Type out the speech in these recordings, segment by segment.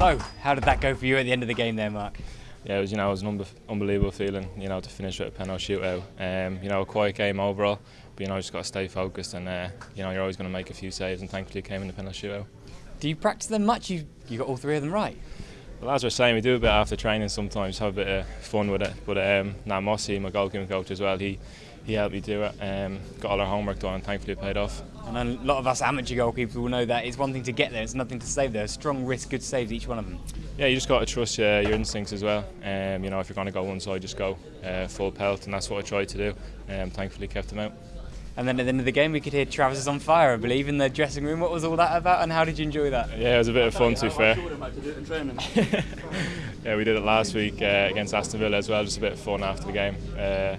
So, how did that go for you at the end of the game there, Mark? Yeah, it was you know it was an unbe unbelievable feeling you know to finish with a penalty shootout. Um, you know a quiet game overall, but you know just got to stay focused and uh, you know you're always going to make a few saves and thankfully it came in the penalty shootout. Do you practice them much? You you got all three of them right. Well, as we're saying, we do a bit after training sometimes, have a bit of fun with it. But um, now Mossy, my goalkeeping coach as well, he he helped me do it. Um, got all our homework done and thankfully it paid off. And a lot of us amateur goalkeepers will know that it's one thing to get there, it's nothing to save there. Strong risk, good saves, each one of them. Yeah, you just got to trust uh, your instincts as well. Um, you know, if you're going to go one side, just go uh, full pelt, and that's what I tried to do. Um, thankfully, kept them out. And then at the end of the game, we could hear Travers is on fire, I believe, in the dressing room. What was all that about, and how did you enjoy that? Yeah, it was a bit of fun, to be fair. yeah, we did it last week uh, against Aston Villa as well, just a bit of fun after the game. Uh,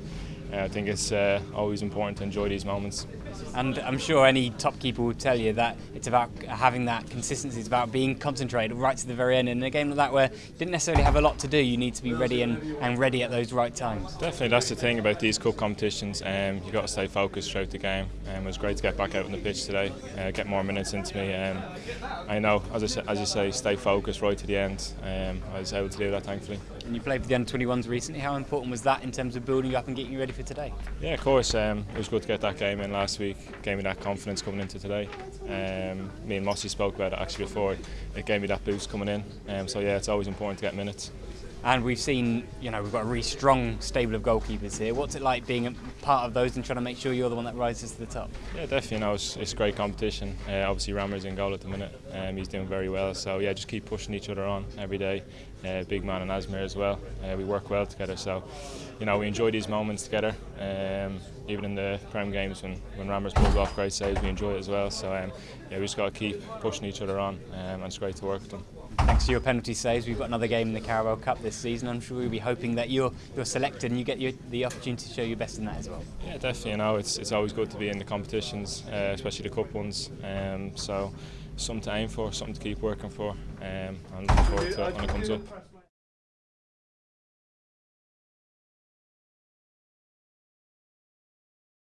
I think it's uh, always important to enjoy these moments. And I'm sure any top keeper will tell you that it's about having that consistency. It's about being concentrated right to the very end. And in a game like that, where you didn't necessarily have a lot to do, you need to be ready and, and ready at those right times. Definitely, that's the thing about these cup competitions. Um, you've got to stay focused throughout the game. Um, it was great to get back out on the pitch today, uh, get more minutes into me. Um, I know, as, I, as you say, stay focused right to the end. Um, I was able to do that, thankfully. and you played for the under-21s recently. How important was that in terms of building you up and getting you ready for today? Yeah, of course. Um, it was good to get that game in last week. Gave me that confidence coming into today. Um, me and Mossy spoke about it actually before. It gave me that boost coming in. Um, so yeah, it's always important to get minutes. And we've seen, you know, we've got a really strong stable of goalkeepers here. What's it like being a part of those and trying to make sure you're the one that rises to the top? Yeah, definitely. You know, it's, it's great competition. Uh, obviously, Rammer's in goal at the minute. Um, he's doing very well. So yeah, just keep pushing each other on every day. Uh, big man and Asmir as well. Uh, we work well together. So, you know, we enjoy these moments together. Um, even in the Prem games when when Rammers pulls off great saves, we enjoy it as well. So um, yeah, we just got to keep pushing each other on, um, and it's great to work with them. Thanks to your penalty saves, we've got another game in the Carabao Cup this season. I'm sure we'll be hoping that you're you're selected and you get your, the opportunity to show your best in that as well. Yeah, definitely. You know, it's it's always good to be in the competitions, uh, especially the cup ones. Um, so something to aim for, something to keep working for, um, and looking forward to it when it comes up.